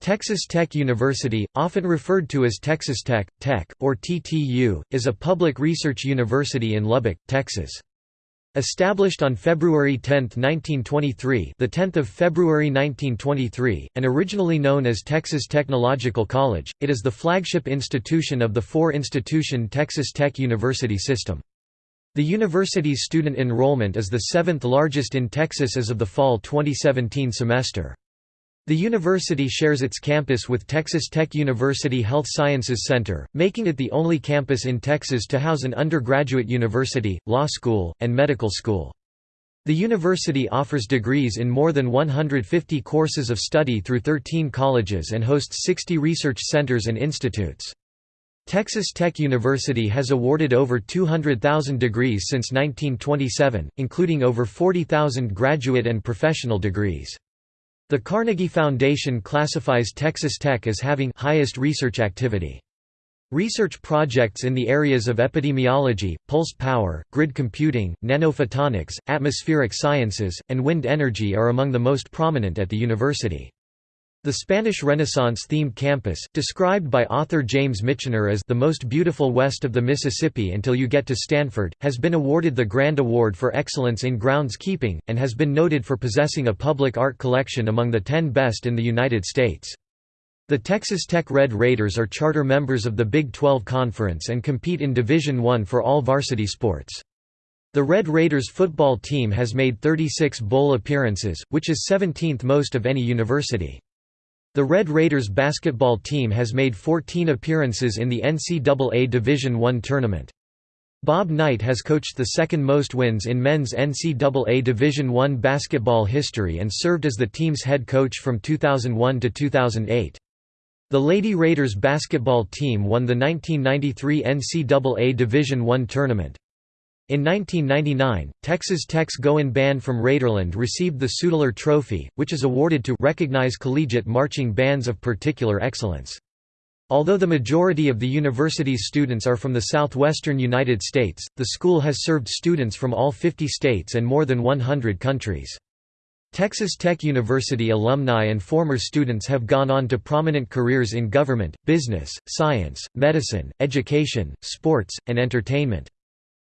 Texas Tech University, often referred to as Texas Tech, Tech, or TTU, is a public research university in Lubbock, Texas. Established on February 10, 1923, the 10th of February 1923, and originally known as Texas Technological College, it is the flagship institution of the four-institution Texas Tech University system. The university's student enrollment is the seventh largest in Texas as of the fall 2017 semester. The university shares its campus with Texas Tech University Health Sciences Center, making it the only campus in Texas to house an undergraduate university, law school, and medical school. The university offers degrees in more than 150 courses of study through 13 colleges and hosts 60 research centers and institutes. Texas Tech University has awarded over 200,000 degrees since 1927, including over 40,000 graduate and professional degrees. The Carnegie Foundation classifies Texas Tech as having highest research activity. Research projects in the areas of epidemiology, pulse power, grid computing, nanophotonics, atmospheric sciences, and wind energy are among the most prominent at the university. The Spanish Renaissance-themed campus, described by author James Michener as the most beautiful west of the Mississippi until you get to Stanford, has been awarded the Grand Award for Excellence in Groundskeeping, and has been noted for possessing a public art collection among the ten best in the United States. The Texas Tech Red Raiders are charter members of the Big 12 Conference and compete in Division I for all varsity sports. The Red Raiders football team has made 36 bowl appearances, which is 17th most of any university. The Red Raiders basketball team has made 14 appearances in the NCAA Division I tournament. Bob Knight has coached the second most wins in men's NCAA Division I basketball history and served as the team's head coach from 2001 to 2008. The Lady Raiders basketball team won the 1993 NCAA Division I tournament. In 1999, Texas Tech's Goin' Band from Raiderland received the Sudler Trophy, which is awarded to recognize collegiate marching bands of particular excellence. Although the majority of the university's students are from the southwestern United States, the school has served students from all 50 states and more than 100 countries. Texas Tech University alumni and former students have gone on to prominent careers in government, business, science, medicine, education, sports, and entertainment.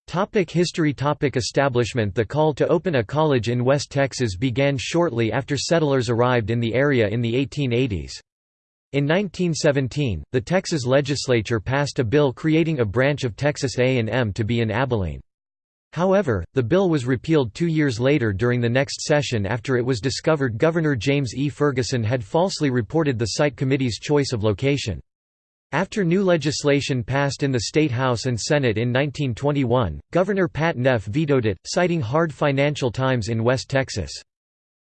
Topic history Topic Establishment The call to open a college in West Texas began shortly after settlers arrived in the area in the 1880s. In 1917, the Texas legislature passed a bill creating a branch of Texas A&M to be in Abilene. However, the bill was repealed two years later during the next session after it was discovered Governor James E. Ferguson had falsely reported the site committee's choice of location. After new legislation passed in the State House and Senate in 1921, Governor Pat Neff vetoed it, citing hard financial times in West Texas.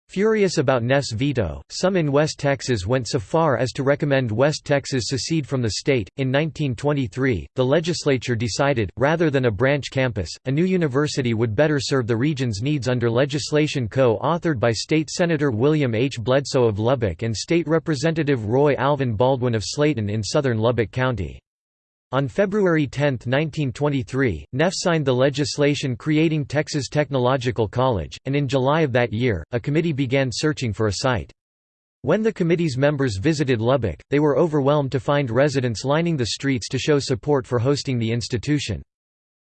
Furious about Neff's veto, some in West Texas went so far as to recommend West Texas secede from the state. In 1923, the legislature decided, rather than a branch campus, a new university would better serve the region's needs under legislation co authored by State Senator William H. Bledsoe of Lubbock and State Representative Roy Alvin Baldwin of Slaton in southern Lubbock County. On February 10, 1923, Neff signed the legislation creating Texas Technological College, and in July of that year, a committee began searching for a site. When the committee's members visited Lubbock, they were overwhelmed to find residents lining the streets to show support for hosting the institution.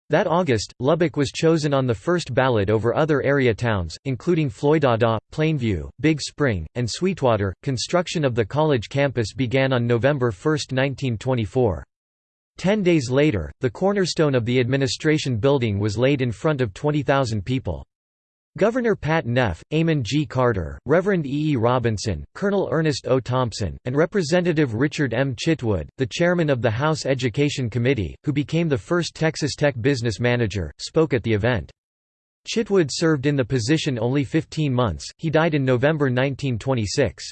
That August, Lubbock was chosen on the first ballot over other area towns, including Floydada, Plainview, Big Spring, and Sweetwater. Construction of the college campus began on November 1, 1924. Ten days later, the cornerstone of the administration building was laid in front of 20,000 people. Governor Pat Neff, Amon G. Carter, Reverend E. E. Robinson, Colonel Ernest O. Thompson, and Representative Richard M. Chitwood, the chairman of the House Education Committee, who became the first Texas Tech business manager, spoke at the event. Chitwood served in the position only 15 months, he died in November 1926.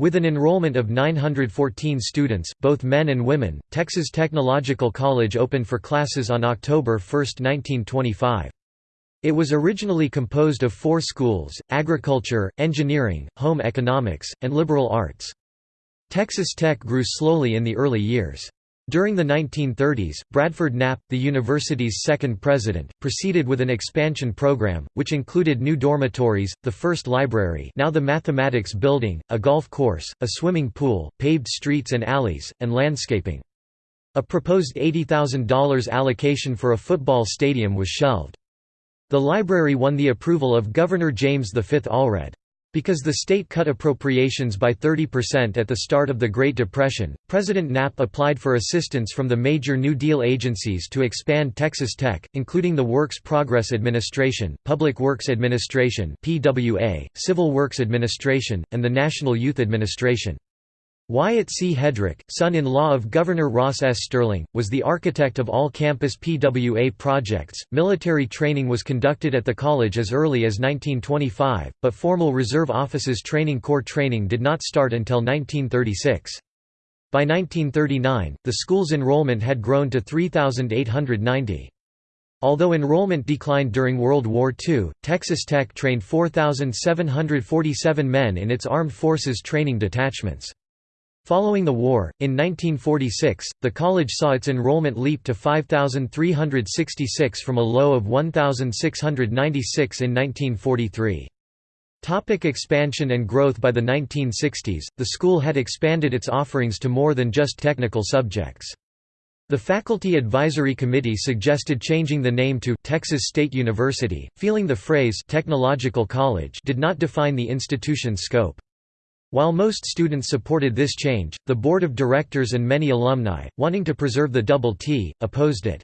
With an enrollment of 914 students, both men and women, Texas Technological College opened for classes on October 1, 1925. It was originally composed of four schools, agriculture, engineering, home economics, and liberal arts. Texas Tech grew slowly in the early years. During the 1930s, Bradford Knapp, the university's second president, proceeded with an expansion program, which included new dormitories, the first library now the Mathematics Building, a golf course, a swimming pool, paved streets and alleys, and landscaping. A proposed $80,000 allocation for a football stadium was shelved. The library won the approval of Governor James V. Allred. Because the state cut appropriations by 30% at the start of the Great Depression, President Knapp applied for assistance from the major New Deal agencies to expand Texas Tech, including the Works Progress Administration, Public Works Administration (PWA), Civil Works Administration, and the National Youth Administration. Wyatt C. Hedrick, son-in-law of Governor Ross S. Sterling, was the architect of all campus PWA projects. Military training was conducted at the college as early as 1925, but formal reserve officers training corps training did not start until 1936. By 1939, the school's enrollment had grown to 3,890. Although enrollment declined during World War II, Texas Tech trained 4,747 men in its armed forces training detachments. Following the war, in 1946, the college saw its enrollment leap to 5,366 from a low of 1,696 in 1943. Topic expansion and growth By the 1960s, the school had expanded its offerings to more than just technical subjects. The Faculty Advisory Committee suggested changing the name to Texas State University, feeling the phrase «technological college» did not define the institution's scope. While most students supported this change, the board of directors and many alumni, wanting to preserve the double T, opposed it.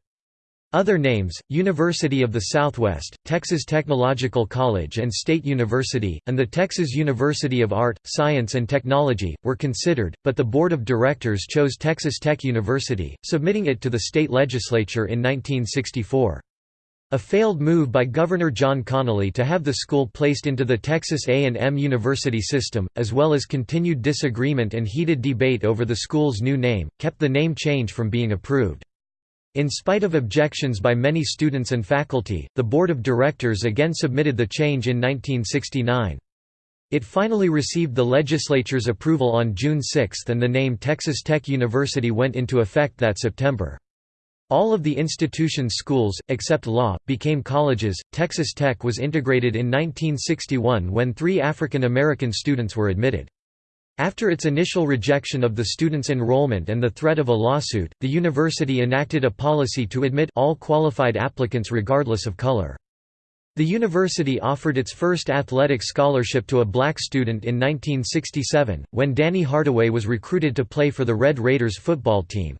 Other names, University of the Southwest, Texas Technological College and State University, and the Texas University of Art, Science and Technology, were considered, but the board of directors chose Texas Tech University, submitting it to the state legislature in 1964. A failed move by Governor John Connally to have the school placed into the Texas A&M University system, as well as continued disagreement and heated debate over the school's new name, kept the name change from being approved. In spite of objections by many students and faculty, the board of directors again submitted the change in 1969. It finally received the legislature's approval on June 6 and the name Texas Tech University went into effect that September. All of the institution's schools, except law, became colleges. Texas Tech was integrated in 1961 when three African American students were admitted. After its initial rejection of the students' enrollment and the threat of a lawsuit, the university enacted a policy to admit all qualified applicants regardless of color. The university offered its first athletic scholarship to a black student in 1967, when Danny Hardaway was recruited to play for the Red Raiders football team.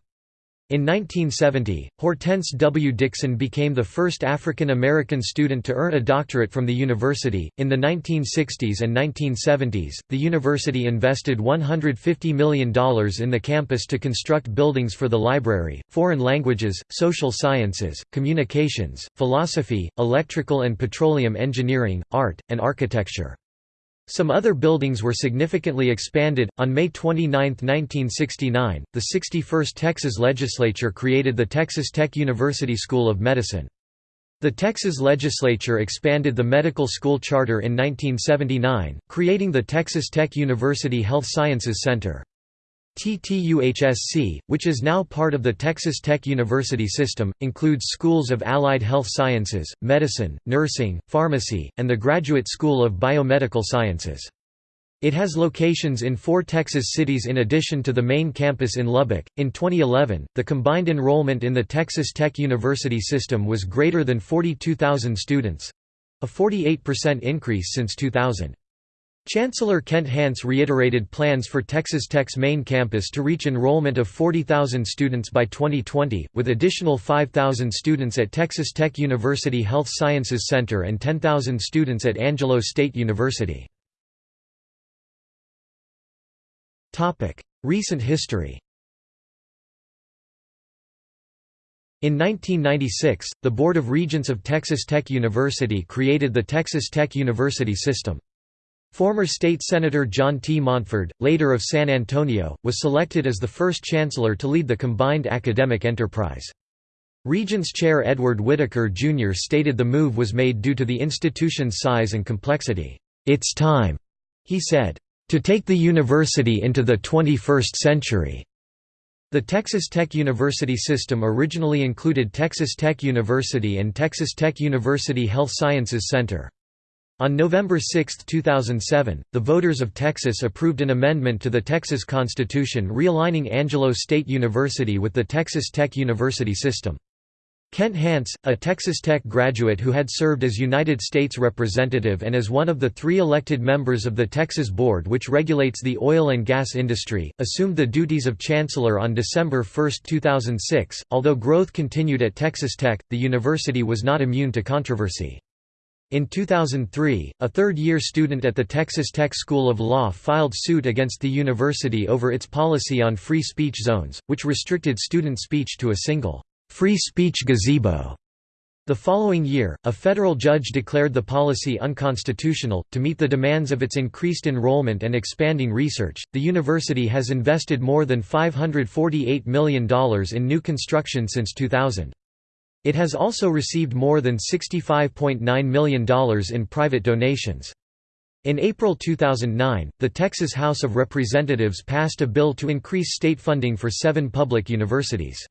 In 1970, Hortense W. Dixon became the first African American student to earn a doctorate from the university. In the 1960s and 1970s, the university invested $150 million in the campus to construct buildings for the library, foreign languages, social sciences, communications, philosophy, electrical and petroleum engineering, art, and architecture. Some other buildings were significantly expanded. On May 29, 1969, the 61st Texas legislature created the Texas Tech University School of Medicine. The Texas legislature expanded the medical school charter in 1979, creating the Texas Tech University Health Sciences Center. TTUHSC, which is now part of the Texas Tech University system, includes schools of allied health sciences, medicine, nursing, pharmacy, and the Graduate School of Biomedical Sciences. It has locations in four Texas cities in addition to the main campus in Lubbock. In 2011, the combined enrollment in the Texas Tech University system was greater than 42,000 students a 48% increase since 2000. Chancellor Kent Hance reiterated plans for Texas Tech's main campus to reach enrollment of 40,000 students by 2020, with additional 5,000 students at Texas Tech University Health Sciences Center and 10,000 students at Angelo State University. Recent history In 1996, the Board of Regents of Texas Tech University created the Texas Tech University System. Former State Senator John T. Montford, later of San Antonio, was selected as the first chancellor to lead the combined academic enterprise. Regents Chair Edward Whitaker, Jr. stated the move was made due to the institution's size and complexity. It's time, he said, to take the university into the 21st century. The Texas Tech University system originally included Texas Tech University and Texas Tech University Health Sciences Center. On November 6, 2007, the voters of Texas approved an amendment to the Texas Constitution realigning Angelo State University with the Texas Tech University system. Kent Hance, a Texas Tech graduate who had served as United States Representative and as one of the three elected members of the Texas Board which regulates the oil and gas industry, assumed the duties of Chancellor on December 1, 2006. Although growth continued at Texas Tech, the university was not immune to controversy. In 2003, a third-year student at the Texas Tech School of Law filed suit against the university over its policy on free speech zones, which restricted student speech to a single, free speech gazebo. The following year, a federal judge declared the policy unconstitutional. To meet the demands of its increased enrollment and expanding research, the university has invested more than $548 million in new construction since 2000. It has also received more than $65.9 million in private donations. In April 2009, the Texas House of Representatives passed a bill to increase state funding for seven public universities.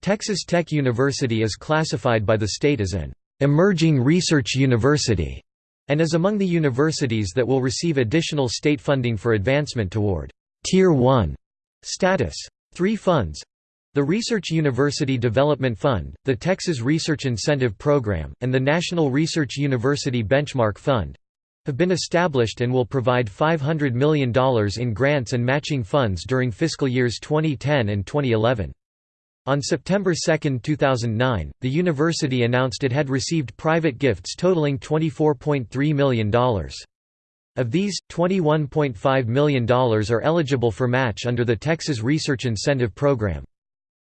Texas Tech University is classified by the state as an emerging research university and is among the universities that will receive additional state funding for advancement toward Tier 1 status. Three funds the Research University Development Fund, the Texas Research Incentive Program, and the National Research University Benchmark Fund have been established and will provide $500 million in grants and matching funds during fiscal years 2010 and 2011. On September 2, 2009, the university announced it had received private gifts totaling $24.3 million. Of these, $21.5 million are eligible for match under the Texas Research Incentive Program.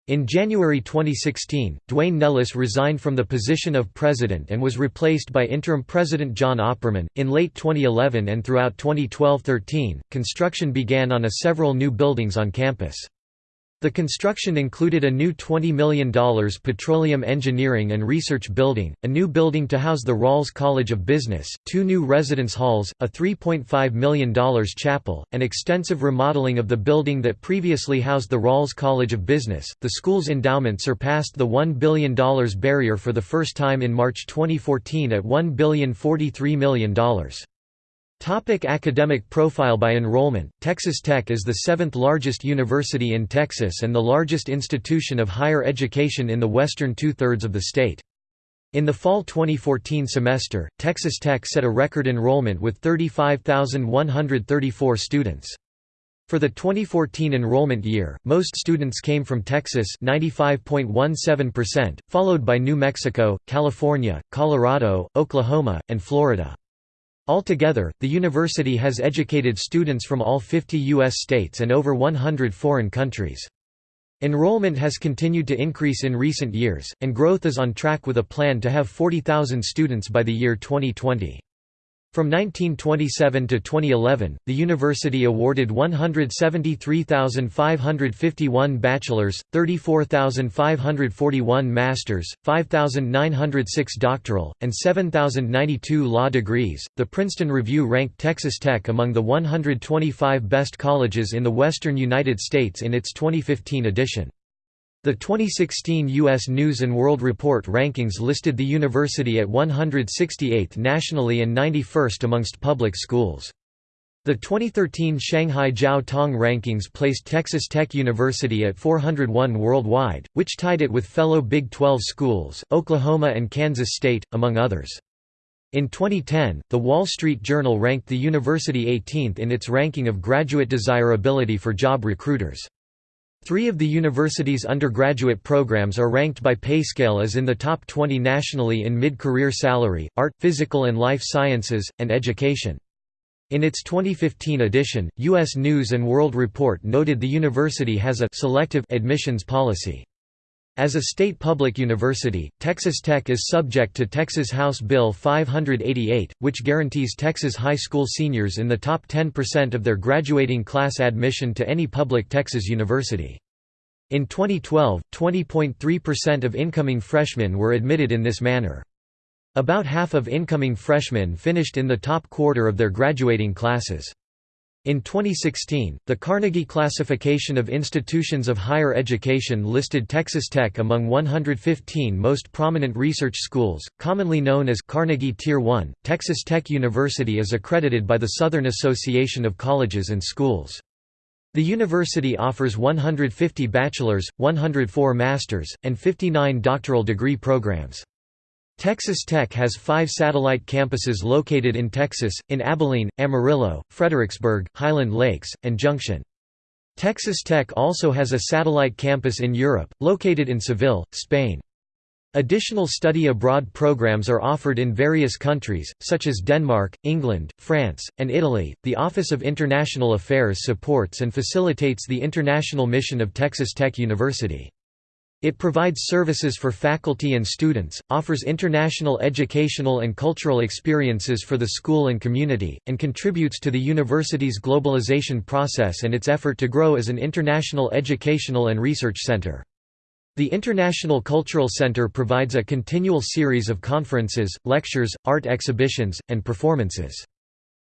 In January 2016, Duane Nellis resigned from the position of president and was replaced by interim president John Opperman. In late 2011 and throughout 2012 13, construction began on a several new buildings on campus. The construction included a new $20 million petroleum engineering and research building, a new building to house the Rawls College of Business, two new residence halls, a $3.5 million chapel, and extensive remodeling of the building that previously housed the Rawls College of Business. The school's endowment surpassed the $1 billion barrier for the first time in March 2014 at $1,043 million. Topic academic profile By enrollment, Texas Tech is the seventh largest university in Texas and the largest institution of higher education in the western two-thirds of the state. In the fall 2014 semester, Texas Tech set a record enrollment with 35,134 students. For the 2014 enrollment year, most students came from Texas 95.17%, followed by New Mexico, California, Colorado, Oklahoma, and Florida. Altogether, the university has educated students from all 50 U.S. states and over 100 foreign countries. Enrollment has continued to increase in recent years, and growth is on track with a plan to have 40,000 students by the year 2020. From 1927 to 2011, the university awarded 173,551 bachelor's, 34,541 master's, 5,906 doctoral, and 7,092 law degrees. The Princeton Review ranked Texas Tech among the 125 best colleges in the western United States in its 2015 edition. The 2016 U.S. News & World Report rankings listed the university at 168th nationally and 91st amongst public schools. The 2013 Shanghai Jiao Tong rankings placed Texas Tech University at 401 worldwide, which tied it with fellow Big 12 schools, Oklahoma and Kansas State, among others. In 2010, The Wall Street Journal ranked the university 18th in its ranking of graduate desirability for job recruiters. Three of the university's undergraduate programs are ranked by PayScale as in the top 20 nationally in mid-career salary, art, physical and life sciences, and education. In its 2015 edition, U.S. News & World Report noted the university has a «selective» admissions policy. As a state public university, Texas Tech is subject to Texas House Bill 588, which guarantees Texas high school seniors in the top 10% of their graduating class admission to any public Texas university. In 2012, 20.3% of incoming freshmen were admitted in this manner. About half of incoming freshmen finished in the top quarter of their graduating classes. In 2016, the Carnegie Classification of Institutions of Higher Education listed Texas Tech among 115 most prominent research schools, commonly known as Carnegie Tier 1. Texas Tech University is accredited by the Southern Association of Colleges and Schools. The university offers 150 bachelor's, 104 master's, and 59 doctoral degree programs. Texas Tech has five satellite campuses located in Texas, in Abilene, Amarillo, Fredericksburg, Highland Lakes, and Junction. Texas Tech also has a satellite campus in Europe, located in Seville, Spain. Additional study abroad programs are offered in various countries, such as Denmark, England, France, and Italy. The Office of International Affairs supports and facilitates the international mission of Texas Tech University. It provides services for faculty and students, offers international educational and cultural experiences for the school and community, and contributes to the university's globalization process and its effort to grow as an international educational and research center. The International Cultural Center provides a continual series of conferences, lectures, art exhibitions, and performances.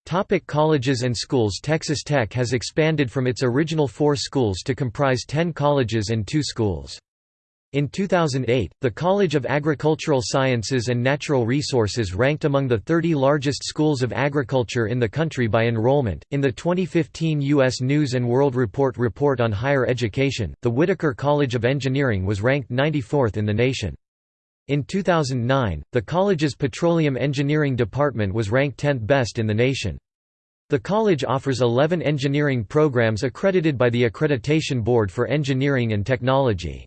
Topic colleges and schools Texas Tech has expanded from its original four schools to comprise ten colleges and two schools. In 2008, the College of Agricultural Sciences and Natural Resources ranked among the 30 largest schools of agriculture in the country by enrollment. In the 2015 U.S. News and World Report report on higher education, the Whitaker College of Engineering was ranked 94th in the nation. In 2009, the college's Petroleum Engineering Department was ranked 10th best in the nation. The college offers 11 engineering programs accredited by the Accreditation Board for Engineering and Technology.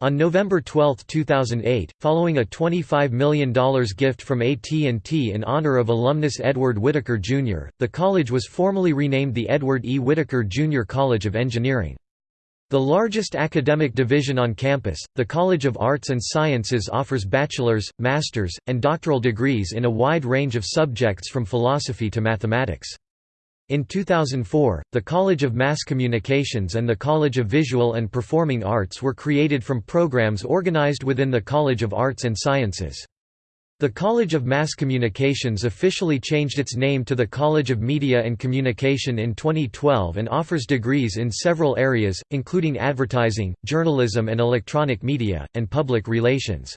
On November 12, 2008, following a $25 million gift from AT&T in honor of alumnus Edward Whitaker, Jr., the college was formally renamed the Edward E. Whitaker Jr. College of Engineering. The largest academic division on campus, the College of Arts and Sciences offers bachelor's, master's, and doctoral degrees in a wide range of subjects from philosophy to mathematics. In 2004, the College of Mass Communications and the College of Visual and Performing Arts were created from programs organized within the College of Arts and Sciences. The College of Mass Communications officially changed its name to the College of Media and Communication in 2012 and offers degrees in several areas, including advertising, journalism and electronic media, and public relations.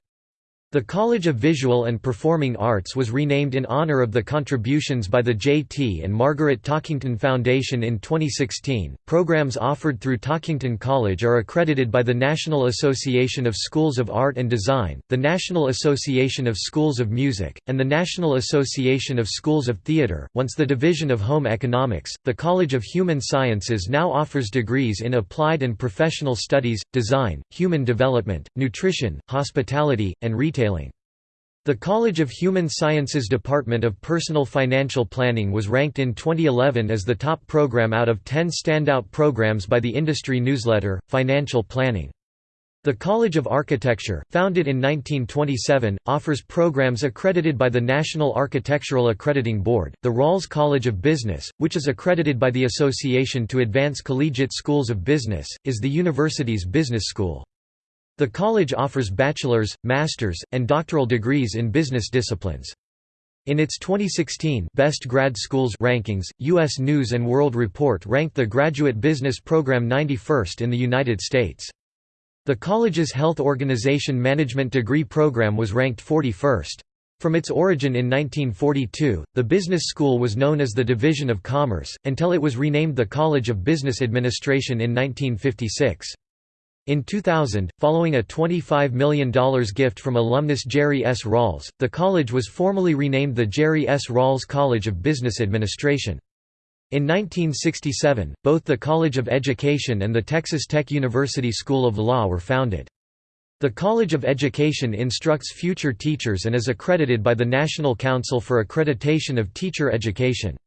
The College of Visual and Performing Arts was renamed in honor of the contributions by the J.T. and Margaret Talkington Foundation in 2016. Programs offered through Talkington College are accredited by the National Association of Schools of Art and Design, the National Association of Schools of Music, and the National Association of Schools of Theatre. Once the Division of Home Economics, the College of Human Sciences now offers degrees in applied and professional studies, design, human development, nutrition, hospitality, and retail The College of Human Sciences Department of Personal Financial Planning was ranked in 2011 as the top program out of 10 standout programs by the industry newsletter, Financial Planning. The College of Architecture, founded in 1927, offers programs accredited by the National Architectural Accrediting Board. The Rawls College of Business, which is accredited by the Association to Advance Collegiate Schools of Business, is the university's business school. The college offers bachelor's, master's, and doctoral degrees in business disciplines. In its 2016 Best Grad Schools rankings, U.S. News & World Report ranked the Graduate Business Program 91st in the United States. The college's Health Organization Management degree program was ranked 41st. From its origin in 1942, the business school was known as the Division of Commerce, until it was renamed the College of Business Administration in 1956. In 2000, following a $25 million gift from alumnus Jerry S. Rawls, the college was formally renamed the Jerry S. Rawls College of Business Administration. In 1967, both the College of Education and the Texas Tech University School of Law were founded. The College of Education instructs future teachers and is accredited by the National Council for Accreditation of Teacher Education.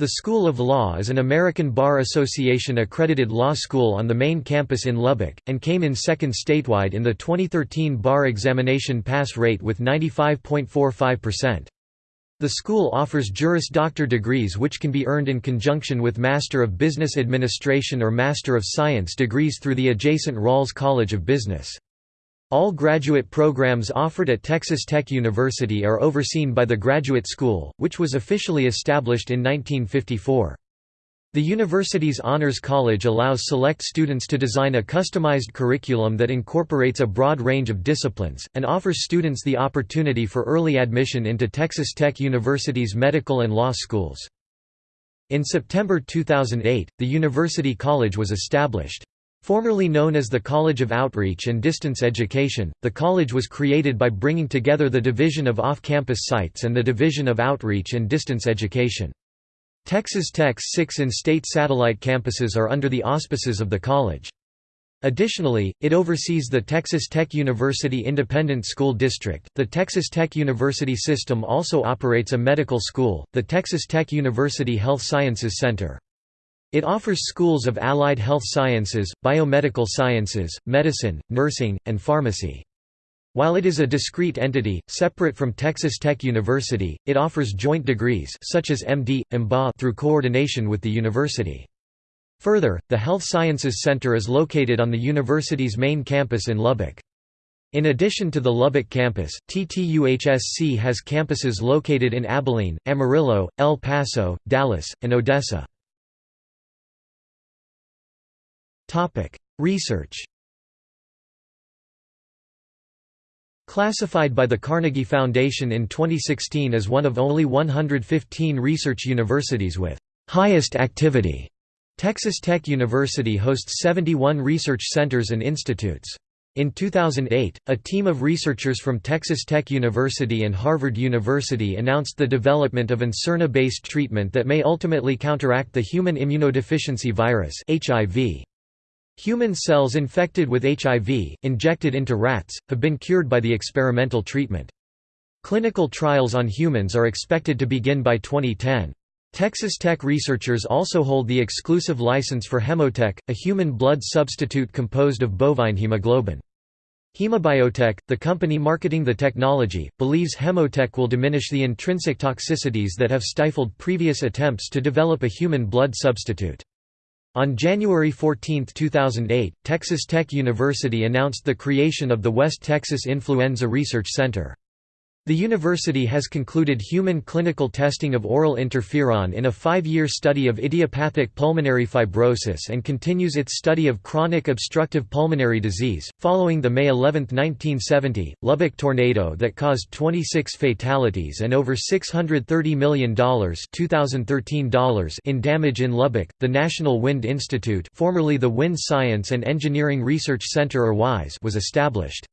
The School of Law is an American Bar Association accredited law school on the main campus in Lubbock, and came in second statewide in the 2013 bar examination pass rate with 95.45%. The school offers Juris Doctor degrees which can be earned in conjunction with Master of Business Administration or Master of Science degrees through the adjacent Rawls College of Business. All graduate programs offered at Texas Tech University are overseen by the Graduate School, which was officially established in 1954. The university's Honors College allows select students to design a customized curriculum that incorporates a broad range of disciplines, and offers students the opportunity for early admission into Texas Tech University's medical and law schools. In September 2008, the University College was established. Formerly known as the College of Outreach and Distance Education, the college was created by bringing together the Division of Off-Campus Sites and the Division of Outreach and Distance Education. Texas Tech's six in-state satellite campuses are under the auspices of the college. Additionally, it oversees the Texas Tech University Independent School District. The Texas Tech University system also operates a medical school, the Texas Tech University Health Sciences Center. It offers schools of allied health sciences, biomedical sciences, medicine, nursing, and pharmacy. While it is a discrete entity, separate from Texas Tech University, it offers joint degrees such as MD, MBA through coordination with the university. Further, the Health Sciences Center is located on the university's main campus in Lubbock. In addition to the Lubbock campus, TTUHSC has campuses located in Abilene, Amarillo, El Paso, Dallas, and Odessa. Research Classified by the Carnegie Foundation in 2016 as one of only 115 research universities with highest activity, Texas Tech University hosts 71 research centers and institutes. In 2008, a team of researchers from Texas Tech University and Harvard University announced the development of an siRNA-based treatment that may ultimately counteract the human immunodeficiency virus HIV. Human cells infected with HIV, injected into rats, have been cured by the experimental treatment. Clinical trials on humans are expected to begin by 2010. Texas Tech researchers also hold the exclusive license for Hemotech, a human blood substitute composed of bovine hemoglobin. Hemobiotech, the company marketing the technology, believes Hemotech will diminish the intrinsic toxicities that have stifled previous attempts to develop a human blood substitute. On January 14, 2008, Texas Tech University announced the creation of the West Texas Influenza Research Center. The university has concluded human clinical testing of oral interferon in a five-year study of idiopathic pulmonary fibrosis and continues its study of chronic obstructive pulmonary disease, following the May 11, 1970, Lubbock tornado that caused 26 fatalities and over $630 million $2013 in damage in Lubbock. The National Wind Institute formerly the Wind Science and Engineering Research Center or WISE was established.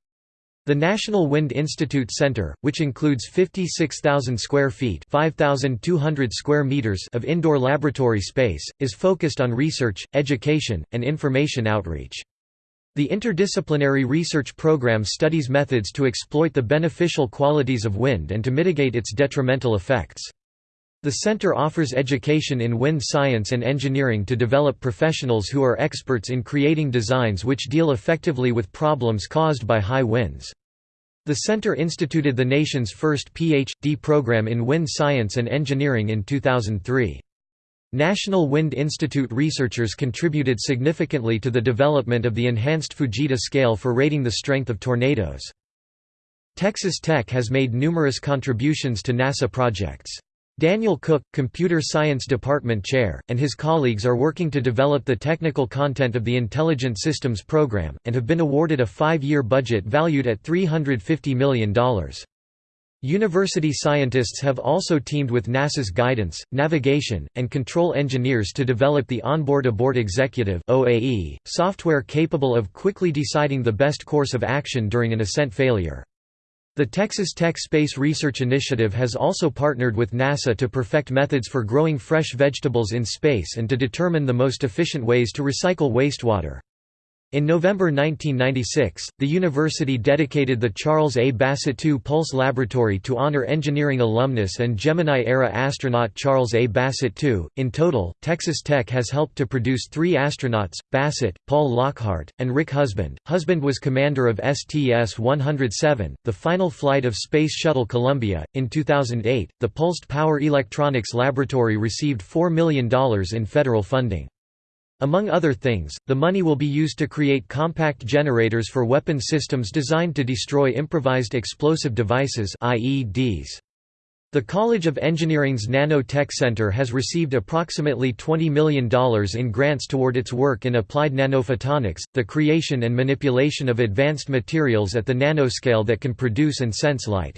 The National Wind Institute Center, which includes 56,000 square feet (5,200 square meters of indoor laboratory space, is focused on research, education, and information outreach. The interdisciplinary research program studies methods to exploit the beneficial qualities of wind and to mitigate its detrimental effects. The center offers education in wind science and engineering to develop professionals who are experts in creating designs which deal effectively with problems caused by high winds. The center instituted the nation's first Ph.D. program in wind science and engineering in 2003. National Wind Institute researchers contributed significantly to the development of the enhanced Fujita scale for rating the strength of tornadoes. Texas Tech has made numerous contributions to NASA projects. Daniel Cook, Computer Science Department Chair, and his colleagues are working to develop the technical content of the Intelligent Systems Program, and have been awarded a five-year budget valued at $350 million. University scientists have also teamed with NASA's guidance, navigation, and control engineers to develop the Onboard Abort Executive software capable of quickly deciding the best course of action during an ascent failure. The Texas Tech Space Research Initiative has also partnered with NASA to perfect methods for growing fresh vegetables in space and to determine the most efficient ways to recycle wastewater. In November 1996, the university dedicated the Charles A. Bassett II Pulse Laboratory to honor engineering alumnus and Gemini-era astronaut Charles A. Bassett II. In total, Texas Tech has helped to produce three astronauts, Bassett, Paul Lockhart, and Rick Husband. Husband was commander of STS-107, the final flight of Space Shuttle Columbia. In 2008, the Pulsed Power Electronics Laboratory received $4 million in federal funding. Among other things, the money will be used to create compact generators for weapon systems designed to destroy improvised explosive devices IEDs. The College of Engineering's Nanotech Center has received approximately $20 million in grants toward its work in applied nanophotonics, the creation and manipulation of advanced materials at the nanoscale that can produce and sense light.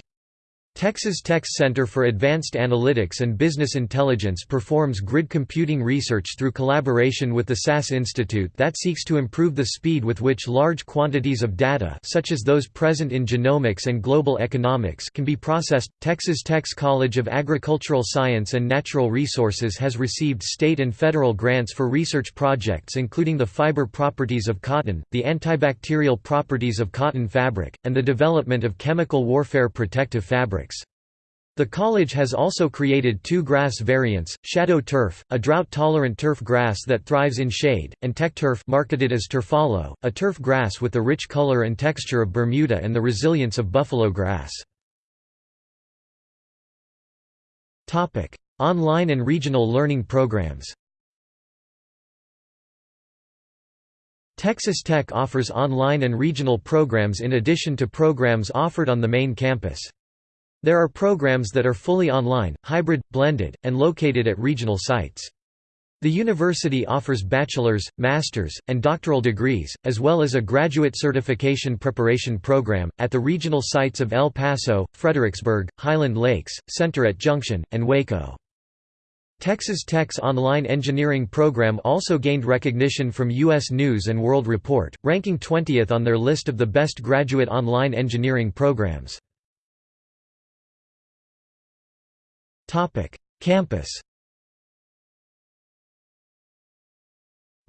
Texas Tech's Center for Advanced Analytics and Business Intelligence performs grid computing research through collaboration with the SAS Institute that seeks to improve the speed with which large quantities of data such as those present in genomics and global economics can be processed. Texas Tech's College of Agricultural Science and Natural Resources has received state and federal grants for research projects including the fiber properties of cotton, the antibacterial properties of cotton fabric, and the development of chemical warfare protective fabrics. The college has also created two grass variants, Shadow Turf, a drought-tolerant turf grass that thrives in shade, and Tech Turf marketed as Turfalo, a turf grass with the rich color and texture of Bermuda and the resilience of buffalo grass. Online and regional learning programs Texas Tech offers online and regional programs in addition to programs offered on the main campus. There are programs that are fully online, hybrid, blended, and located at regional sites. The university offers bachelor's, master's, and doctoral degrees, as well as a graduate certification preparation program, at the regional sites of El Paso, Fredericksburg, Highland Lakes, Center at Junction, and Waco. Texas Tech's online engineering program also gained recognition from U.S. News & World Report, ranking 20th on their list of the best graduate online engineering programs. Campus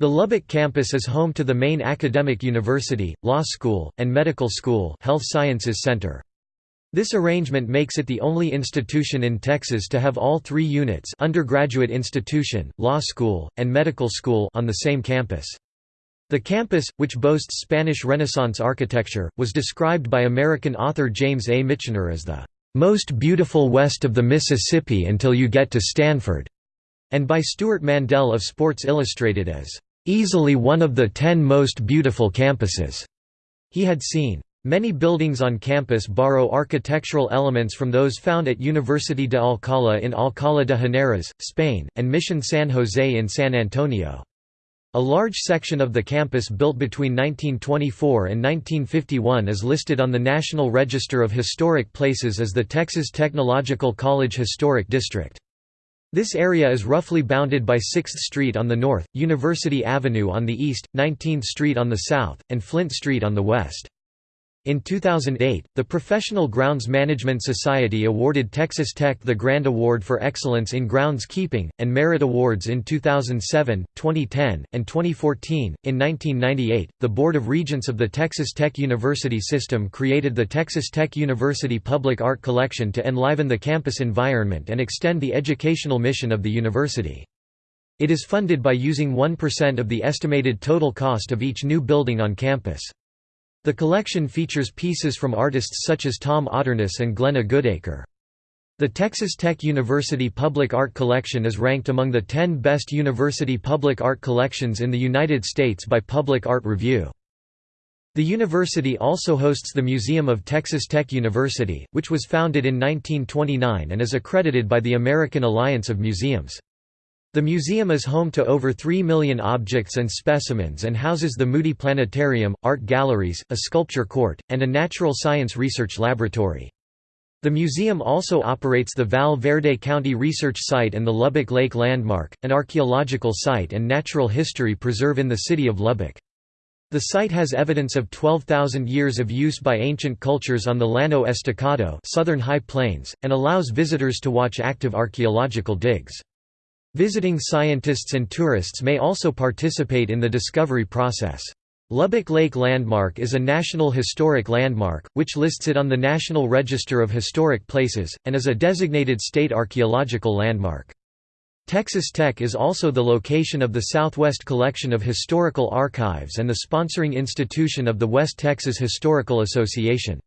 The Lubbock campus is home to the main academic university, law school, and medical school Health Sciences Center. This arrangement makes it the only institution in Texas to have all three units undergraduate institution, law school, and medical school on the same campus. The campus, which boasts Spanish Renaissance architecture, was described by American author James A. Michener as the most beautiful west of the Mississippi until you get to Stanford, and by Stewart Mandel of Sports Illustrated as easily one of the ten most beautiful campuses he had seen. Many buildings on campus borrow architectural elements from those found at University de Alcalá in Alcalá de Henares, Spain, and Mission San Jose in San Antonio. A large section of the campus built between 1924 and 1951 is listed on the National Register of Historic Places as the Texas Technological College Historic District. This area is roughly bounded by 6th Street on the north, University Avenue on the east, 19th Street on the south, and Flint Street on the west. In 2008, the Professional Grounds Management Society awarded Texas Tech the Grand Award for Excellence in Groundskeeping, and Merit Awards in 2007, 2010, and 2014. In 1998, the Board of Regents of the Texas Tech University System created the Texas Tech University Public Art Collection to enliven the campus environment and extend the educational mission of the university. It is funded by using 1% of the estimated total cost of each new building on campus. The collection features pieces from artists such as Tom Otterness and Glenna Goodacre. The Texas Tech University Public Art Collection is ranked among the 10 best university public art collections in the United States by Public Art Review. The university also hosts the Museum of Texas Tech University, which was founded in 1929 and is accredited by the American Alliance of Museums. The museum is home to over 3 million objects and specimens and houses the Moody Planetarium, art galleries, a sculpture court, and a natural science research laboratory. The museum also operates the Val Verde County Research Site and the Lubbock Lake Landmark, an archaeological site and natural history preserve in the city of Lubbock. The site has evidence of 12,000 years of use by ancient cultures on the Llano Estacado southern high plains, and allows visitors to watch active archaeological digs. Visiting scientists and tourists may also participate in the discovery process. Lubbock Lake Landmark is a National Historic Landmark, which lists it on the National Register of Historic Places, and is a designated state archaeological landmark. Texas Tech is also the location of the Southwest Collection of Historical Archives and the sponsoring institution of the West Texas Historical Association.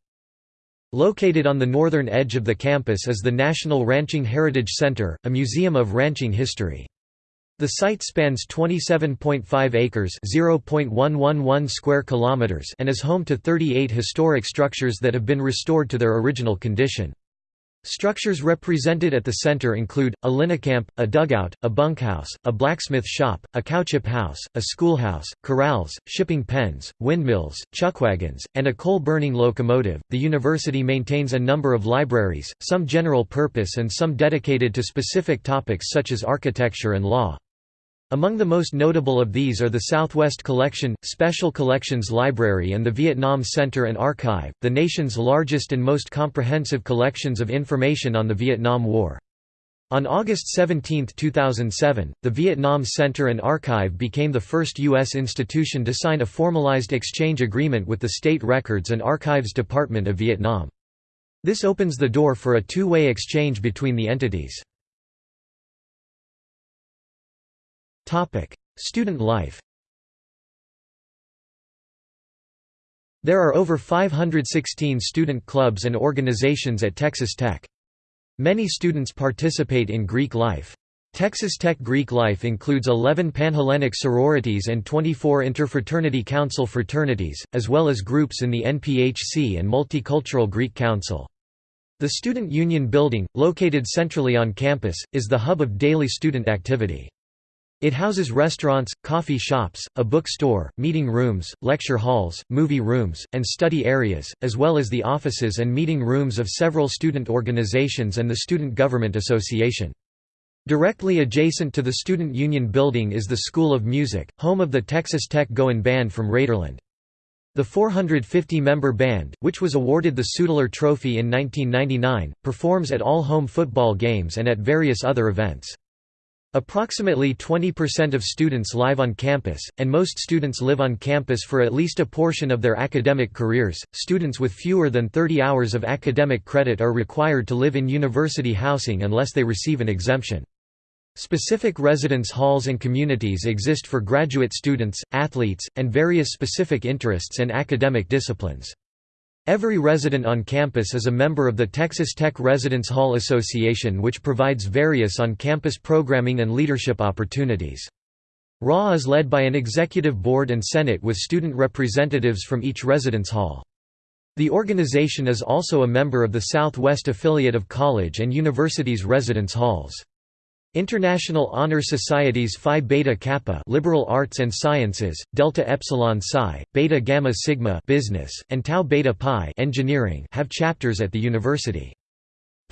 Located on the northern edge of the campus is the National Ranching Heritage Center, a museum of ranching history. The site spans 27.5 acres (0.111 square kilometers) and is home to 38 historic structures that have been restored to their original condition. Structures represented at the center include, a line camp, a dugout, a bunkhouse, a blacksmith shop, a cowship house, a schoolhouse, corrals, shipping pens, windmills, chuckwagons, and a coal-burning locomotive. The university maintains a number of libraries, some general purpose and some dedicated to specific topics such as architecture and law. Among the most notable of these are the Southwest Collection, Special Collections Library and the Vietnam Center and Archive, the nation's largest and most comprehensive collections of information on the Vietnam War. On August 17, 2007, the Vietnam Center and Archive became the first U.S. institution to sign a formalized exchange agreement with the State Records and Archives Department of Vietnam. This opens the door for a two-way exchange between the entities. Topic: Student life. There are over 516 student clubs and organizations at Texas Tech. Many students participate in Greek life. Texas Tech Greek life includes 11 Panhellenic sororities and 24 Interfraternity Council fraternities, as well as groups in the NPHC and Multicultural Greek Council. The Student Union Building, located centrally on campus, is the hub of daily student activity. It houses restaurants, coffee shops, a bookstore, meeting rooms, lecture halls, movie rooms, and study areas, as well as the offices and meeting rooms of several student organizations and the Student Government Association. Directly adjacent to the Student Union Building is the School of Music, home of the Texas Tech Goin' Band from Raiderland. The 450-member band, which was awarded the Sudler Trophy in 1999, performs at all home football games and at various other events. Approximately 20% of students live on campus, and most students live on campus for at least a portion of their academic careers. Students with fewer than 30 hours of academic credit are required to live in university housing unless they receive an exemption. Specific residence halls and communities exist for graduate students, athletes, and various specific interests and academic disciplines. Every resident on campus is a member of the Texas Tech Residence Hall Association which provides various on-campus programming and leadership opportunities. RA is led by an executive board and senate with student representatives from each residence hall. The organization is also a member of the Southwest affiliate of college and universities' residence halls. International Honor Societies Phi Beta Kappa Liberal Arts and Sciences, Delta Epsilon Psi, Beta Gamma Sigma Business, and Tau Beta Pi Engineering have chapters at the university.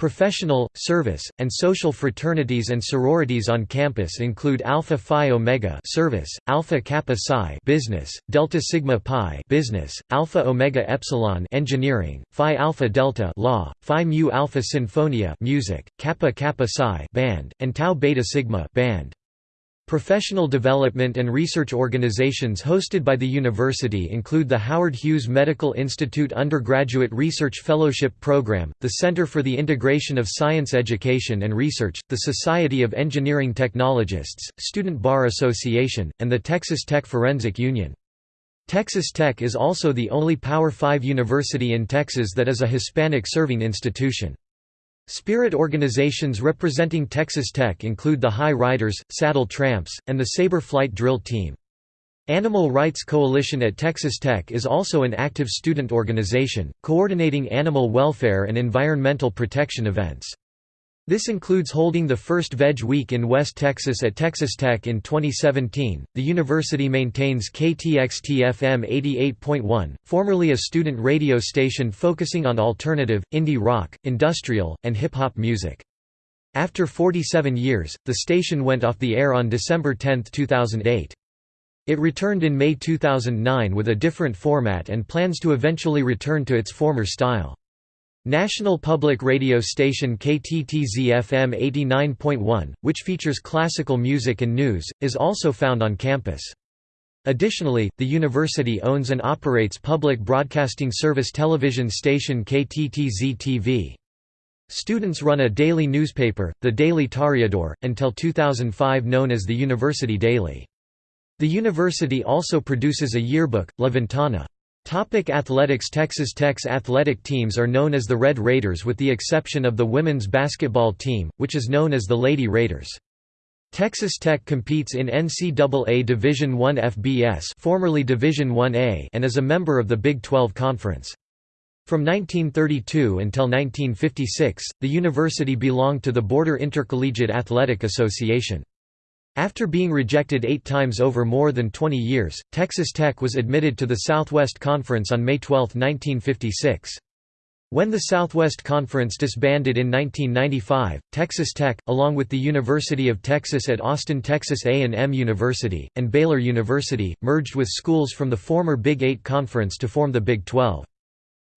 Professional, service, and social fraternities and sororities on campus include Alpha Phi Omega service, Alpha Kappa Psi business, Delta Sigma Pi business, Alpha Omega Epsilon engineering, Phi Alpha Delta law, Phi Mu Alpha Sinfonia music, Kappa Kappa Psi band, and Tau Beta Sigma band. Professional development and research organizations hosted by the university include the Howard Hughes Medical Institute Undergraduate Research Fellowship Program, the Center for the Integration of Science Education and Research, the Society of Engineering Technologists, Student Bar Association, and the Texas Tech Forensic Union. Texas Tech is also the only Power 5 university in Texas that is a Hispanic-serving institution. Spirit organizations representing Texas Tech include the High Riders, Saddle Tramps, and the Sabre Flight Drill Team. Animal Rights Coalition at Texas Tech is also an active student organization, coordinating animal welfare and environmental protection events. This includes holding the first Veg Week in West Texas at Texas Tech in 2017. The university maintains KTXT-FM 88.1, formerly a student radio station focusing on alternative, indie rock, industrial, and hip hop music. After 47 years, the station went off the air on December 10, 2008. It returned in May 2009 with a different format and plans to eventually return to its former style. National Public Radio station KTTZ-FM 89.1, which features classical music and news, is also found on campus. Additionally, the university owns and operates public broadcasting service television station KTTZ-TV. Students run a daily newspaper, the Daily Toreador, until 2005 known as the University Daily. The university also produces a yearbook, La Ventana. Topic athletics Texas Tech's athletic teams are known as the Red Raiders with the exception of the women's basketball team, which is known as the Lady Raiders. Texas Tech competes in NCAA Division I FBS formerly Division I-A and is a member of the Big 12 Conference. From 1932 until 1956, the university belonged to the Border Intercollegiate Athletic Association. After being rejected eight times over more than 20 years, Texas Tech was admitted to the Southwest Conference on May 12, 1956. When the Southwest Conference disbanded in 1995, Texas Tech, along with the University of Texas at Austin Texas A&M University, and Baylor University, merged with schools from the former Big Eight Conference to form the Big 12.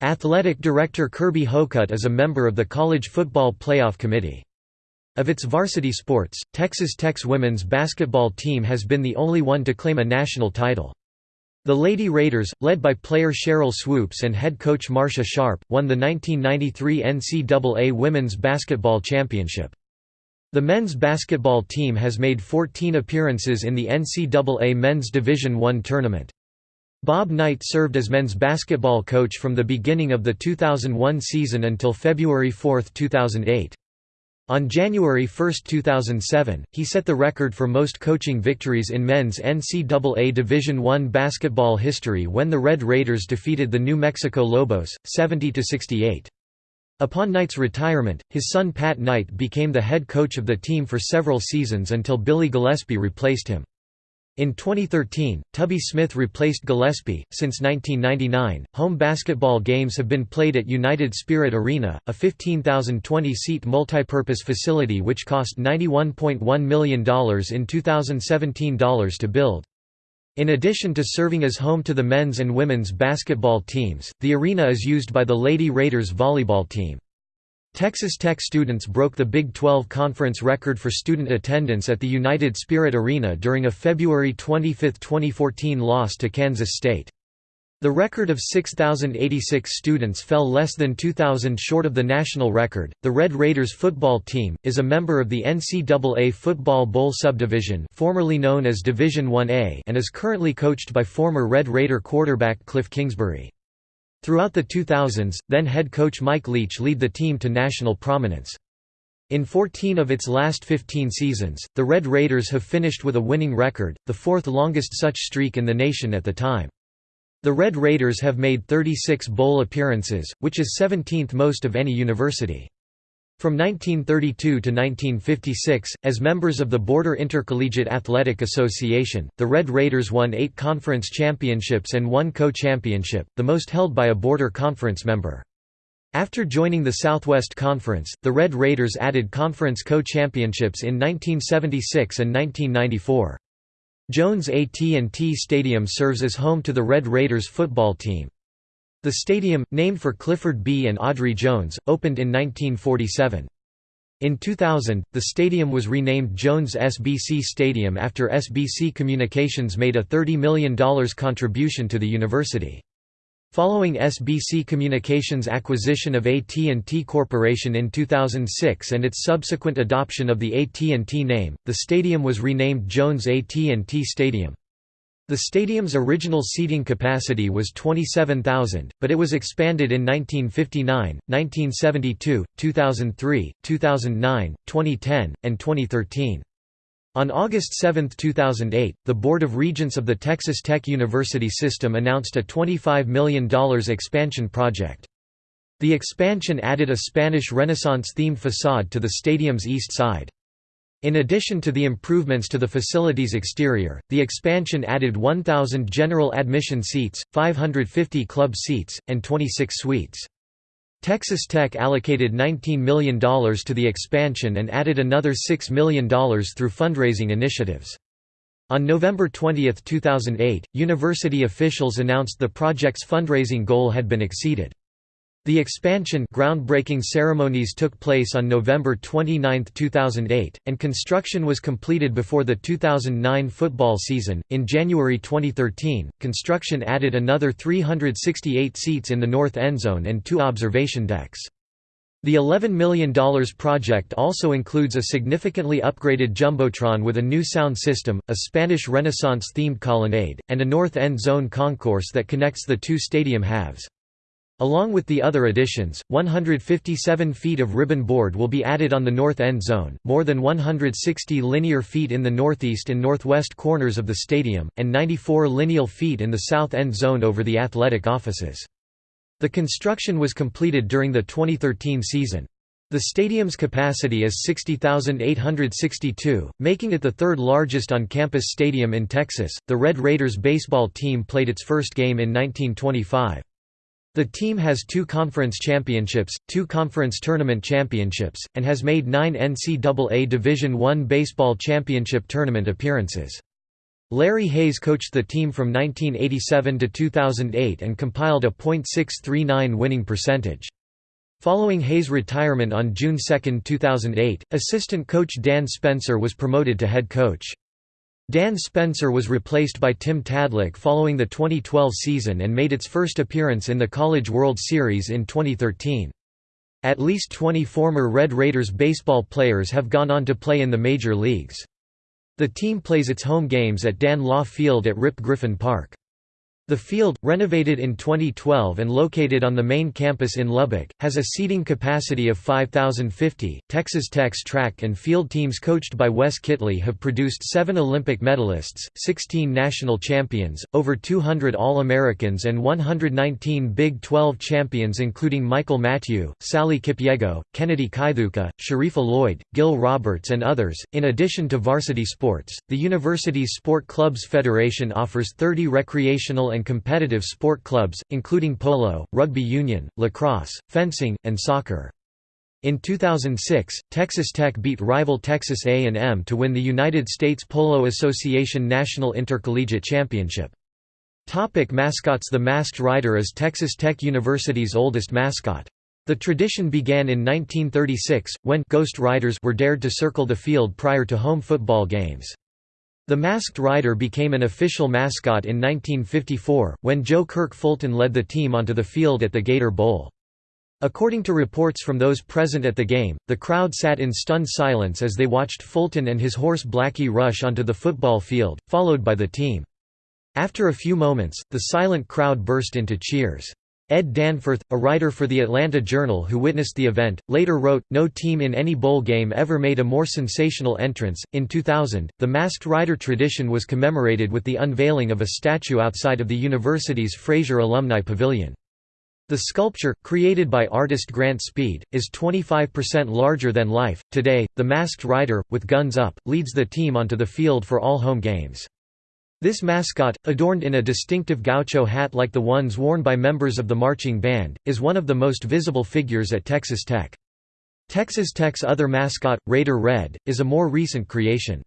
Athletic Director Kirby Hocutt is a member of the College Football Playoff Committee. Of its varsity sports, Texas Tech's women's basketball team has been the only one to claim a national title. The Lady Raiders, led by player Sheryl Swoopes and head coach Marsha Sharp, won the 1993 NCAA Women's Basketball Championship. The men's basketball team has made 14 appearances in the NCAA Men's Division I tournament. Bob Knight served as men's basketball coach from the beginning of the 2001 season until February 4, 2008. On January 1, 2007, he set the record for most coaching victories in men's NCAA Division I basketball history when the Red Raiders defeated the New Mexico Lobos, 70–68. Upon Knight's retirement, his son Pat Knight became the head coach of the team for several seasons until Billy Gillispie replaced him. In 2013, Tubby Smith replaced Gillispie. Since 1999, home basketball games have been played at United Spirit Arena, a 15,020 seat multipurpose facility which cost $91.1 million in 2017 dollars to build. In addition to serving as home to the men's and women's basketball teams, the arena is used by the Lady Raiders volleyball team. Texas Tech students broke the Big 12 conference record for student attendance at the United Spirit Arena during a February 25, 2014 loss to Kansas State. The record of 6,086 students fell less than 2,000 short of the national record. The Red Raiders football team is a member of the NCAA Football Bowl subdivision, formerly known as Division 1A, and is currently coached by former Red Raider quarterback Kliff Kingsbury. Throughout the 2000s, then head coach Mike Leach lead the team to national prominence. In 14 of its last 15 seasons, the Red Raiders have finished with a winning record, the fourth longest such streak in the nation at the time. The Red Raiders have made 36 bowl appearances, which is 17th most of any university. From 1932 to 1956, as members of the Border Intercollegiate Athletic Association, the Red Raiders won eight conference championships and one co-championship, the most held by a Border Conference member. After joining the Southwest Conference, the Red Raiders added conference co-championships in 1976 and 1994. Jones AT&T Stadium serves as home to the Red Raiders football team. The stadium, named for Clifford B. and Audrey Jones, opened in 1947. In 2000, the stadium was renamed Jones SBC Stadium after SBC Communications made a $30 million contribution to the university. Following SBC Communications' acquisition of AT&T Corporation in 2006 and its subsequent adoption of the AT&T name, the stadium was renamed Jones AT&T Stadium. The stadium's original seating capacity was 27,000, but it was expanded in 1959, 1972, 2003, 2009, 2010, and 2013. On August 7, 2008, the Board of Regents of the Texas Tech University System announced a $25 million expansion project. The expansion added a Spanish Renaissance-themed facade to the stadium's east side. In addition to the improvements to the facility's exterior, the expansion added 1,000 general admission seats, 550 club seats, and 26 suites. Texas Tech allocated $19 million to the expansion and added another $6 million through fundraising initiatives. On November 20, 2008, university officials announced the project's fundraising goal had been exceeded. The expansion groundbreaking ceremonies took place on November 29, 2008, and construction was completed before the 2009 football season. In January 2013, construction added another 368 seats in the north end zone and two observation decks. The $11 million project also includes a significantly upgraded Jumbotron with a new sound system, a Spanish Renaissance-themed colonnade, and a north end zone concourse that connects the two stadium halves. Along with the other additions, 157 feet of ribbon board will be added on the north end zone, more than 160 linear feet in the northeast and northwest corners of the stadium, and 94 lineal feet in the south end zone over the athletic offices. The construction was completed during the 2013 season. The stadium's capacity is 60,862, making it the third largest on-campus stadium in Texas. The Red Raiders baseball team played its first game in 1925. The team has two conference championships, two conference tournament championships, and has made nine NCAA Division I baseball championship tournament appearances. Larry Hayes coached the team from 1987 to 2008 and compiled a .639 winning percentage. Following Hayes' retirement on June 2, 2008, assistant coach Dan Spencer was promoted to head coach. Dan Spencer was replaced by Tim Tadlock following the 2012 season and made its first appearance in the College World Series in 2013. At least 20 former Red Raiders baseball players have gone on to play in the major leagues. The team plays its home games at Dan Law Field at Rip Griffin Park. The field, renovated in 2012 and located on the main campus in Lubbock, has a seating capacity of 5,050. Texas Tech's track and field teams coached by Wes Kittley have produced seven Olympic medalists, 16 national champions, over 200 All Americans, and 119 Big 12 champions, including Michael Matthew, Sally Kipyego, Kennedy Kithuka, Sharifa Lloyd, Gil Roberts, and others. In addition to varsity sports, the university's Sport Clubs Federation offers 30 recreational and competitive sport clubs, including polo, rugby union, lacrosse, fencing, and soccer. In 2006, Texas Tech beat rival Texas A&M to win the United States Polo Association National Intercollegiate Championship. Topic mascots The Masked Rider is Texas Tech University's oldest mascot. The tradition began in 1936, when «Ghost Riders» were dared to circle the field prior to home football games. The Masked Rider became an official mascot in 1954, when Joe Kirk Fulton led the team onto the field at the Gator Bowl. According to reports from those present at the game, the crowd sat in stunned silence as they watched Fulton and his horse Blackie rush onto the football field, followed by the team. After a few moments, the silent crowd burst into cheers. Ed Danforth, a writer for the Atlanta Journal who witnessed the event, later wrote, No team in any bowl game ever made a more sensational entrance. In 2000, the Masked Rider tradition was commemorated with the unveiling of a statue outside of the university's Frazier Alumni Pavilion. The sculpture, created by artist Grant Speed, is 25% larger than life. Today, the Masked Rider, with guns up, leads the team onto the field for all home games. This mascot, adorned in a distinctive gaucho hat like the ones worn by members of the marching band, is one of the most visible figures at Texas Tech. Texas Tech's other mascot, Raider Red, is a more recent creation.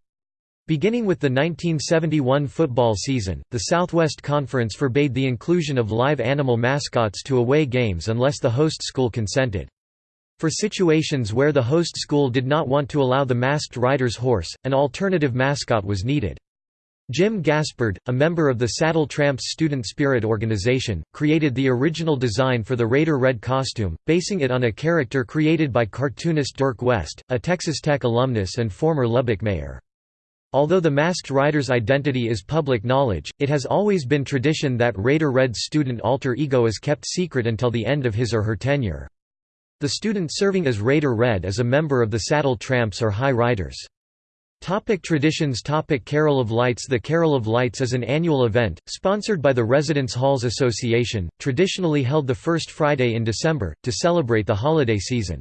Beginning with the 1971 football season, the Southwest Conference forbade the inclusion of live animal mascots to away games unless the host school consented. For situations where the host school did not want to allow the masked rider's horse, an alternative mascot was needed. Jim Gaspard, a member of the Saddle Tramps student spirit organization, created the original design for the Raider Red costume, basing it on a character created by cartoonist Dirk West, a Texas Tech alumnus and former Lubbock mayor. Although the Masked Rider's identity is public knowledge, it has always been tradition that Raider Red's student alter ego is kept secret until the end of his or her tenure. The student serving as Raider Red is a member of the Saddle Tramps or High Riders. Topic traditions Topic Carol of Lights The Carol of Lights is an annual event, sponsored by the Residence Halls Association, traditionally held the first Friday in December, to celebrate the holiday season.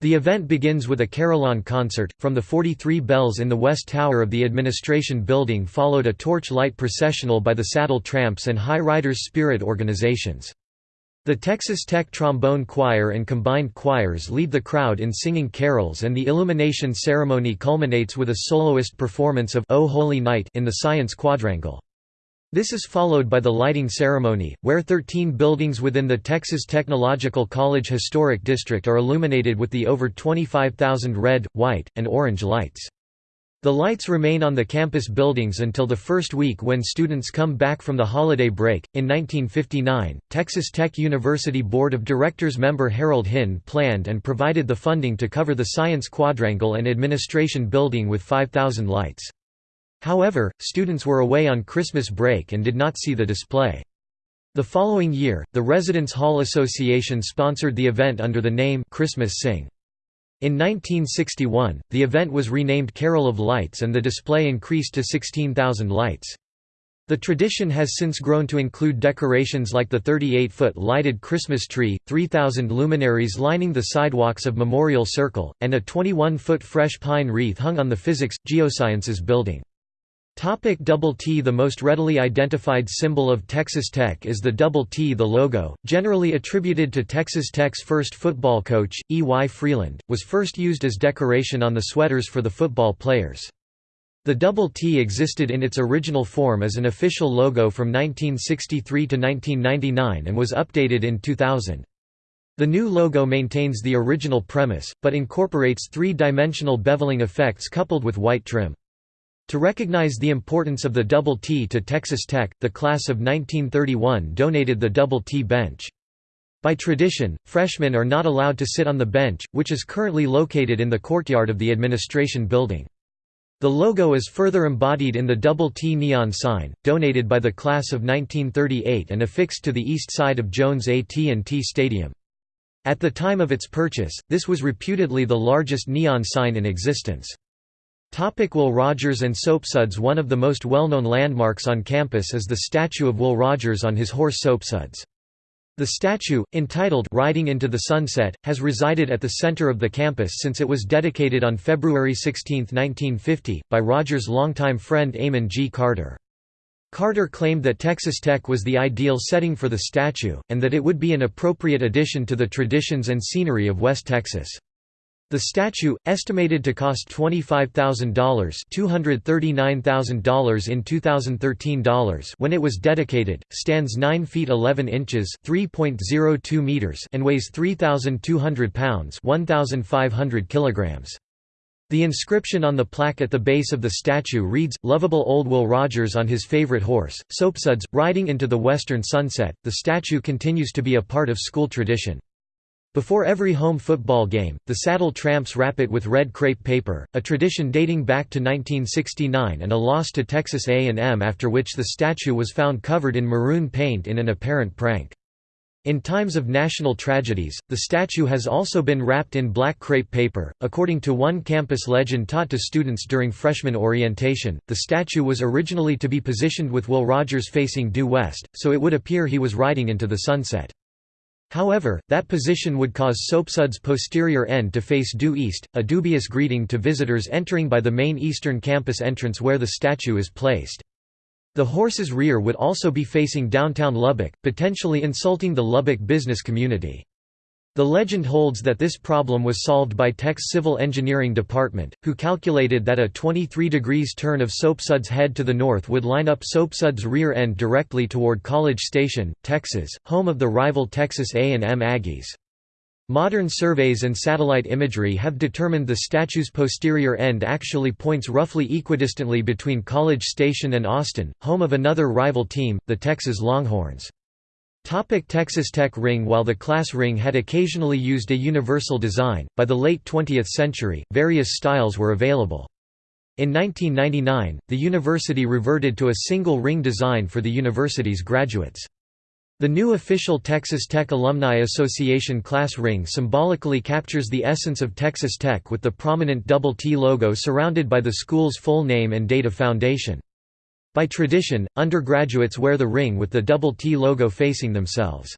The event begins with a carillon concert, from the 43 bells in the west tower of the administration building followed a torch light processional by the Saddle Tramps and High Riders Spirit organizations. The Texas Tech Trombone Choir and combined choirs lead the crowd in singing carols and the illumination ceremony culminates with a soloist performance of O Holy Night in the Science Quadrangle. This is followed by the lighting ceremony, where 13 buildings within the Texas Technological College Historic District are illuminated with the over 25,000 red, white, and orange lights. The lights remain on the campus buildings until the first week when students come back from the holiday break. In 1959, Texas Tech University Board of Directors member Harold Hinn planned and provided the funding to cover the Science Quadrangle and Administration Building with 5,000 lights. However, students were away on Christmas break and did not see the display. The following year, the Residence Hall Association sponsored the event under the name Christmas Sing. In 1961, the event was renamed Carol of Lights and the display increased to 16,000 lights. The tradition has since grown to include decorations like the 38-foot lighted Christmas tree, 3,000 luminaries lining the sidewalks of Memorial Circle, and a 21-foot fresh pine wreath hung on the Physics, Geosciences building. Topic double T The most readily identified symbol of Texas Tech is the double T. The logo, generally attributed to Texas Tech's first football coach, E. Y. Freeland, was first used as decoration on the sweaters for the football players. The double T existed in its original form as an official logo from 1963 to 1999 and was updated in 2000. The new logo maintains the original premise, but incorporates three-dimensional beveling effects coupled with white trim. To recognize the importance of the double T to Texas Tech, the class of 1931 donated the double T bench. By tradition, freshmen are not allowed to sit on the bench, which is currently located in the courtyard of the administration building. The logo is further embodied in the double T neon sign, donated by the class of 1938 and affixed to the east side of Jones AT&T Stadium. At the time of its purchase, this was reputedly the largest neon sign in existence. Topic Will Rogers and Soapsuds One of the most well-known landmarks on campus is the statue of Will Rogers on his horse Soapsuds. The statue, entitled Riding into the Sunset, has resided at the center of the campus since it was dedicated on February 16, 1950, by Rogers' longtime friend Amon G. Carter. Carter claimed that Texas Tech was the ideal setting for the statue, and that it would be an appropriate addition to the traditions and scenery of West Texas. The statue, estimated to cost $25,000 $239,000 in 2013 dollars when it was dedicated, stands 9 feet 11 inches (3.02 meters) and weighs 3,200 pounds (1,500 kilograms). The inscription on the plaque at the base of the statue reads, Lovable Old Will Rogers on his favorite horse, Soapsuds, riding into the western sunset. The statue continues to be a part of school tradition. Before every home football game, the saddle tramps wrap it with red crepe paper, a tradition dating back to 1969 and a loss to Texas A&M after which the statue was found covered in maroon paint in an apparent prank. In times of national tragedies, the statue has also been wrapped in black crepe paper. According to one campus legend taught to students during freshman orientation, the statue was originally to be positioned with Will Rogers facing due west, so it would appear he was riding into the sunset. However, that position would cause Soapsud's posterior end to face due east, a dubious greeting to visitors entering by the main eastern campus entrance where the statue is placed. The horse's rear would also be facing downtown Lubbock, potentially insulting the Lubbock business community. The legend holds that this problem was solved by Tech's civil engineering department, who calculated that a 23 degrees turn of Soapsud's head to the north would line up Soapsud's rear end directly toward College Station, Texas, home of the rival Texas A&M Aggies. Modern surveys and satellite imagery have determined the statue's posterior end actually points roughly equidistantly between College Station and Austin, home of another rival team, the Texas Longhorns. Topic Texas Tech ring While the class ring had occasionally used a universal design, by the late 20th century, various styles were available. In 1999, the university reverted to a single ring design for the university's graduates. The new official Texas Tech Alumni Association class ring symbolically captures the essence of Texas Tech with the prominent double T logo surrounded by the school's full name and date of foundation. By tradition, undergraduates wear the ring with the double T logo facing themselves.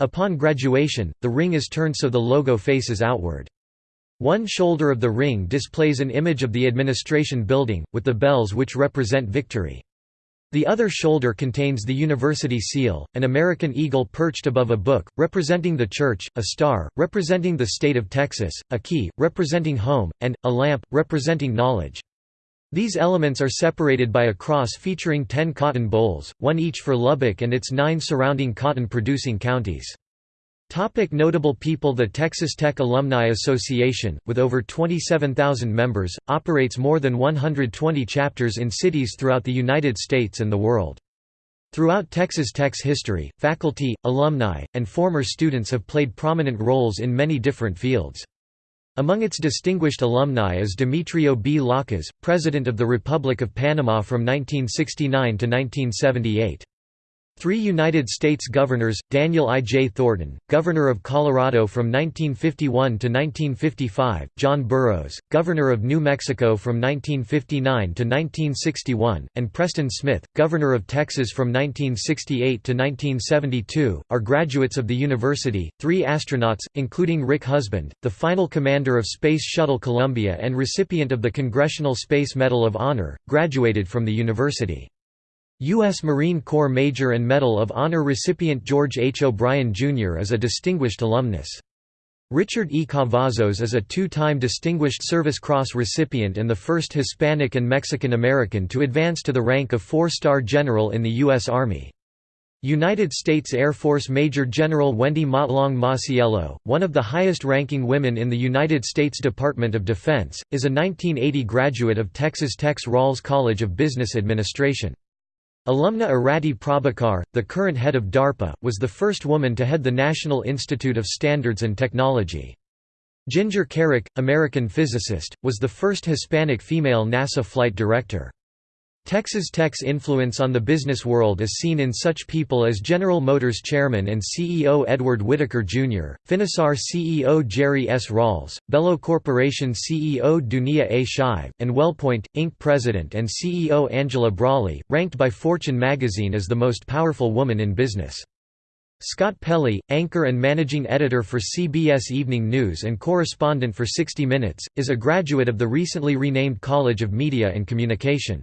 Upon graduation, the ring is turned so the logo faces outward. One shoulder of the ring displays an image of the administration building, with the bells which represent victory. The other shoulder contains the university seal, an American eagle perched above a book, representing the church, a star, representing the state of Texas, a key, representing home, and, a lamp, representing knowledge. These elements are separated by a cross featuring ten cotton bowls, one each for Lubbock and its nine surrounding cotton-producing counties. Topic notable people The Texas Tech Alumni Association, with over 27,000 members, operates more than 120 chapters in cities throughout the United States and the world. Throughout Texas Tech's history, faculty, alumni, and former students have played prominent roles in many different fields. Among its distinguished alumni is Demetrio B. Lakas, President of the Republic of Panama from 1969 to 1978. Three United States governors, Daniel I. J. Thornton, Governor of Colorado from 1951 to 1955, John Burroughs, Governor of New Mexico from 1959 to 1961, and Preston Smith, Governor of Texas from 1968 to 1972, are graduates of the university. Three astronauts, including Rick Husband, the final commander of Space Shuttle Columbia and recipient of the Congressional Space Medal of Honor, graduated from the university. U.S. Marine Corps Major and Medal of Honor recipient George H. O'Brien, Jr. is a distinguished alumnus. Richard E. Cavazos is a two-time Distinguished Service Cross recipient and the first Hispanic and Mexican American to advance to the rank of four-star general in the U.S. Army. United States Air Force Major General Wendy Motlong Masiello, one of the highest-ranking women in the United States Department of Defense, is a 1980 graduate of Texas Tech's Rawls College of Business Administration. Alumna Arati Prabhakar, the current head of DARPA, was the first woman to head the National Institute of Standards and Technology. Ginger Kerrick, American physicist, was the first Hispanic female NASA flight director. Texas Tech's influence on the business world is seen in such people as General Motors chairman and CEO Edward Whitacre Jr., Finisar CEO Jerry S. Rawls, Belo Corporation CEO Dunia A. Shive, and WellPoint, Inc. president and CEO Angela Braly, ranked by Fortune magazine as the most powerful woman in business. Scott Pelley, anchor and managing editor for CBS Evening News and correspondent for 60 Minutes, is a graduate of the recently renamed College of Media and Communication.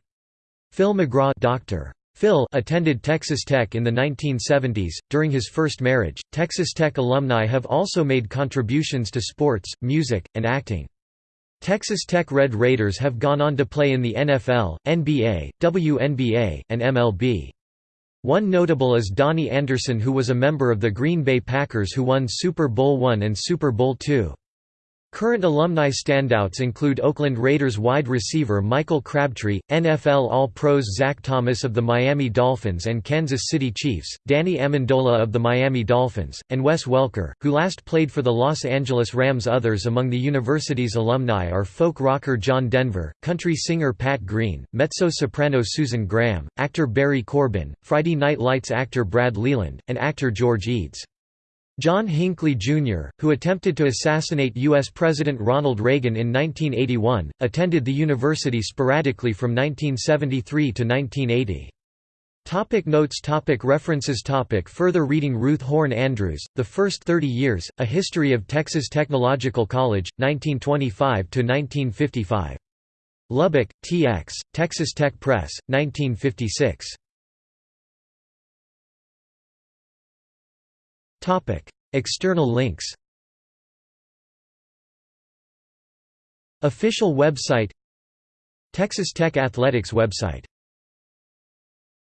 Phil McGraw Dr. Phil attended Texas Tech in the 1970s. During his first marriage, Texas Tech alumni have also made contributions to sports, music, and acting. Texas Tech Red Raiders have gone on to play in the NFL, NBA, WNBA, and MLB. One notable is Donny Anderson who was a member of the Green Bay Packers who won Super Bowl I and Super Bowl II. Current alumni standouts include Oakland Raiders wide receiver Michael Crabtree, NFL All-Pros Zach Thomas of the Miami Dolphins and Kansas City Chiefs, Danny Amendola of the Miami Dolphins, and Wes Welker, who last played for the Los Angeles Rams. Others among the university's alumni are folk rocker John Denver, country singer Pat Green, mezzo-soprano Susan Graham, actor Barry Corbin, Friday Night Lights actor Brad Leland, and actor George Eads. John Hinckley, Jr., who attempted to assassinate U.S. President Ronald Reagan in 1981, attended the university sporadically from 1973 to 1980. Topic notes topic References topic Further reading Ruth Horn Andrews, The First Thirty Years, A History of Texas Technological College, 1925–1955. Lubbock, TX, Texas Tech Press, 1956. External links Official website Texas Tech Athletics website